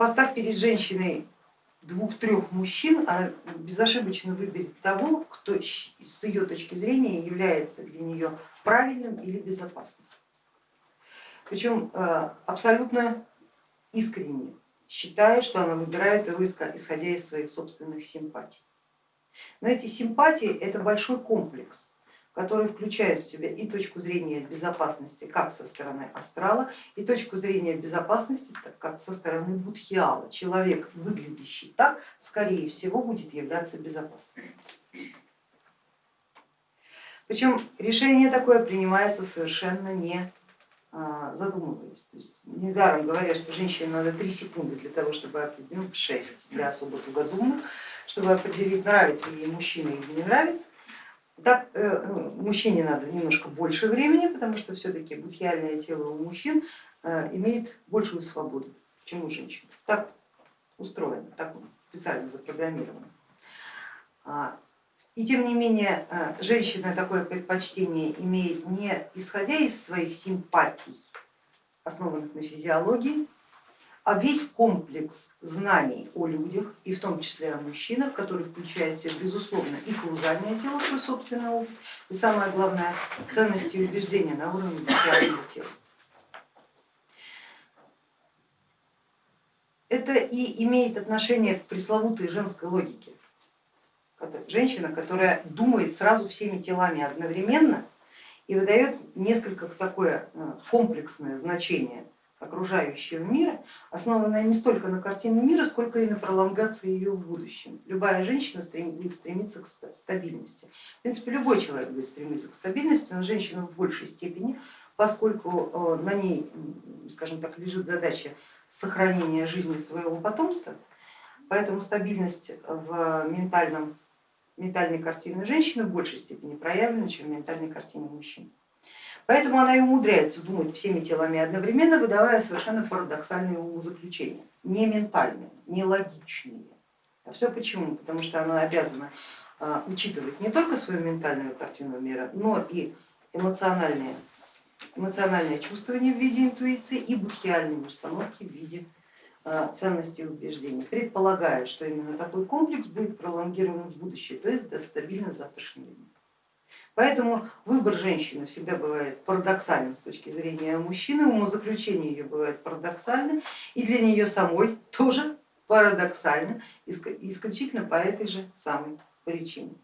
поставь перед женщиной двух-трех мужчин, она безошибочно выберет того, кто с ее точки зрения является для нее правильным или безопасным. Причем э, абсолютно искренне, считая, что она выбирает его исходя из своих собственных симпатий. Но эти симпатии это большой комплекс, который включает в себя и точку зрения безопасности как со стороны астрала, и точку зрения безопасности как со стороны будхиала. Человек, выглядящий так, скорее всего будет являться безопасным. Причем решение такое принимается совершенно не а, задумываясь. То есть недаром говорят, что женщине надо 3 секунды для того, чтобы определить, 6 для особо тугодумных, чтобы определить, нравится ей мужчина или не нравится. Так, э, э, мужчине надо немножко больше времени, потому что все-таки будхиальное тело у мужчин э, имеет большую свободу, чем у женщин. Так устроено, так специально запрограммировано. А, и тем не менее женщина такое предпочтение имеет не исходя из своих симпатий, основанных на физиологии, а весь комплекс знаний о людях и в том числе о мужчинах, который включает в себя безусловно и каузальное тело, свой собственный опыт, и самое главное ценности и убеждения на уровне материального тела. Это и имеет отношение к пресловутой женской логике. Женщина, которая думает сразу всеми телами одновременно и выдает несколько такое э, комплексное значение окружающего мира, основанная не столько на картине мира, сколько и на пролонгации ее в будущем. Любая женщина будет стремиться к стабильности. В принципе, любой человек будет стремиться к стабильности, но женщина в большей степени, поскольку э, на ней, скажем так, лежит задача сохранения жизни своего потомства, поэтому стабильность в ментальном, ментальной картине женщины в большей степени проявлена, чем в ментальной картине мужчины. Поэтому она и умудряется думать всеми телами одновременно, выдавая совершенно парадоксальные умозаключения, не ментальные, не логичные. А все почему? Потому что она обязана а, учитывать не только свою ментальную картину мира, но и эмоциональные, эмоциональное чувствование в виде интуиции и будхиальные установки в виде а, ценностей и убеждений, предполагая, что именно такой комплекс будет пролонгирован в будущее, то есть до стабильно завтрашнего дня. Поэтому выбор женщины всегда бывает парадоксален с точки зрения мужчины, умозаключение ее бывает парадоксальным и для нее самой тоже парадоксально, исключительно по этой же самой причине.